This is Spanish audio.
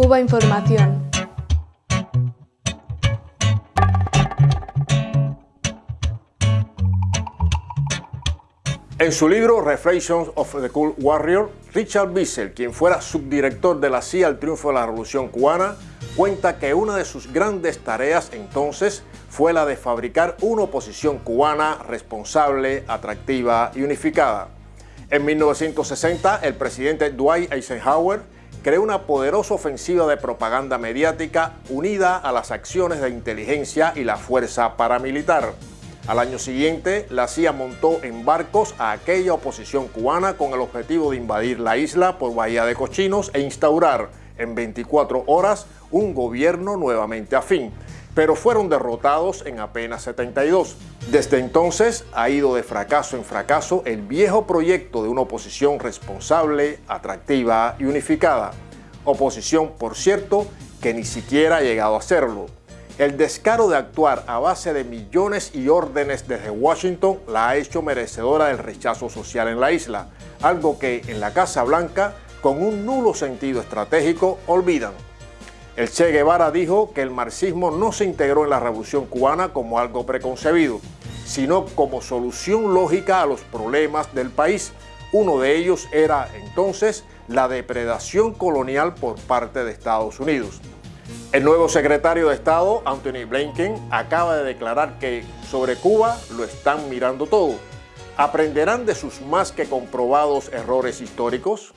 Cuba Información. En su libro Reflections of the Cool Warrior, Richard Bissell, quien fuera subdirector de la CIA al triunfo de la Revolución Cubana, cuenta que una de sus grandes tareas entonces fue la de fabricar una oposición cubana responsable, atractiva y unificada. En 1960, el presidente Dwight Eisenhower creó una poderosa ofensiva de propaganda mediática unida a las acciones de inteligencia y la fuerza paramilitar. Al año siguiente, la CIA montó en barcos a aquella oposición cubana con el objetivo de invadir la isla por Bahía de Cochinos e instaurar en 24 horas un gobierno nuevamente afín, pero fueron derrotados en apenas 72. Desde entonces ha ido de fracaso en fracaso el viejo proyecto de una oposición responsable, atractiva y unificada. Oposición, por cierto, que ni siquiera ha llegado a serlo. El descaro de actuar a base de millones y órdenes desde Washington la ha hecho merecedora del rechazo social en la isla, algo que en la Casa Blanca, con un nulo sentido estratégico, olvidan. El Che Guevara dijo que el marxismo no se integró en la Revolución Cubana como algo preconcebido, sino como solución lógica a los problemas del país. Uno de ellos era entonces la depredación colonial por parte de Estados Unidos. El nuevo secretario de Estado, Anthony Blinken, acaba de declarar que sobre Cuba lo están mirando todo. ¿Aprenderán de sus más que comprobados errores históricos?